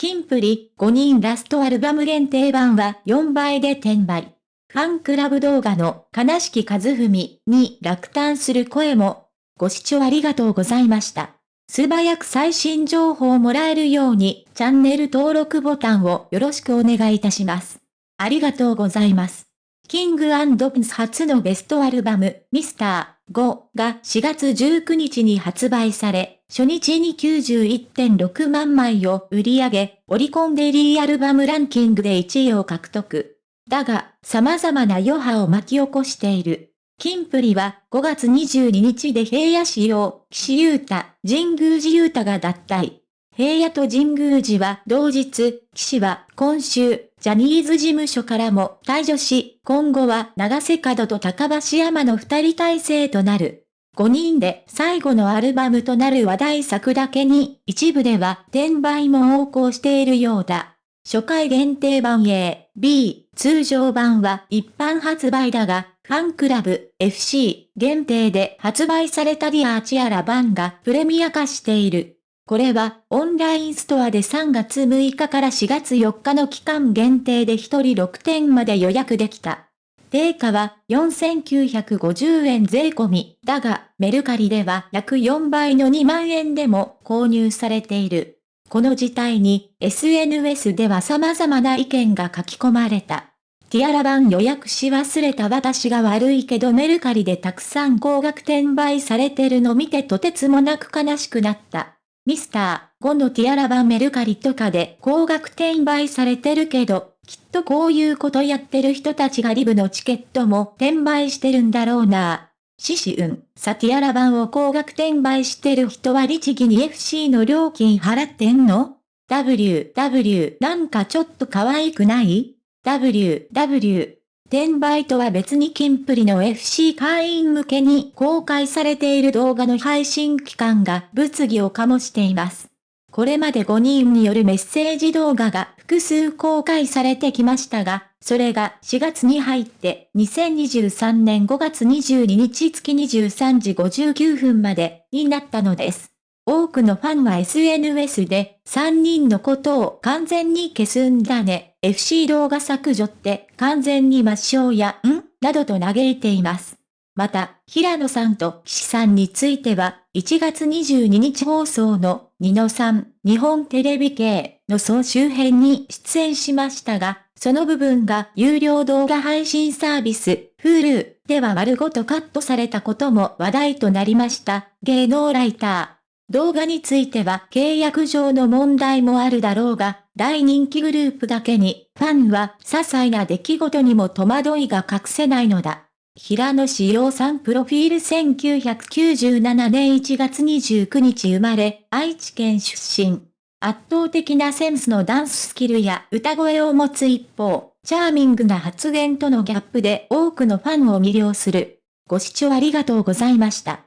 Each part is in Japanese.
キンプリ5人ラストアルバム限定版は4倍で転売。ファンクラブ動画の悲しき和文に落胆する声も。ご視聴ありがとうございました。素早く最新情報をもらえるようにチャンネル登録ボタンをよろしくお願いいたします。ありがとうございます。キングプンス初のベストアルバム、ミスター5が4月19日に発売され、初日に91.6万枚を売り上げ、オリコンデリーアルバムランキングで1位を獲得。だが、様々な余波を巻き起こしている。キンプリは5月22日で平野市用、岸優太、神宮寺優太が脱退。平野と神宮寺は同日、岸は今週、ジャニーズ事務所からも退場し、今後は長瀬角と高橋山の二人体制となる。5人で最後のアルバムとなる話題作だけに、一部では転売も横行しているようだ。初回限定版 A、B、通常版は一般発売だが、ファンクラブ、FC、限定で発売された Dear Tiara 盤がプレミア化している。これは、オンラインストアで3月6日から4月4日の期間限定で1人6点まで予約できた。定価は4950円税込み。だが、メルカリでは約4倍の2万円でも購入されている。この事態に SNS では様々な意見が書き込まれた。ティアラ版予約し忘れた私が悪いけどメルカリでたくさん高額転売されてるの見てとてつもなく悲しくなった。ミスター5のティアラ版メルカリとかで高額転売されてるけど、きっとこういうことやってる人たちがリブのチケットも転売してるんだろうな。シシウン、サティアラ版を高額転売してる人は律儀に FC の料金払ってんの ?W、W、なんかちょっと可愛くない ?W、W、転売とは別にキンプリの FC 会員向けに公開されている動画の配信期間が物議を醸しています。これまで5人によるメッセージ動画が複数公開されてきましたが、それが4月に入って2023年5月22日月23時59分までになったのです。多くのファンは SNS で3人のことを完全に消すんだね。FC 動画削除って完全に抹消やん？などと嘆いています。また、平野さんと岸さんについては、1月22日放送の、ニノさん、日本テレビ系の総集編に出演しましたが、その部分が有料動画配信サービス、Hulu では丸ごとカットされたことも話題となりました。芸能ライター。動画については契約上の問題もあるだろうが、大人気グループだけに、ファンは些細な出来事にも戸惑いが隠せないのだ。平野志陽さんプロフィール1997年1月29日生まれ、愛知県出身。圧倒的なセンスのダンススキルや歌声を持つ一方、チャーミングな発言とのギャップで多くのファンを魅了する。ご視聴ありがとうございました。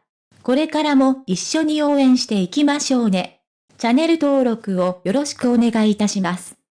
これからも一緒に応援していきましょうね。チャンネル登録をよろしくお願いいたします。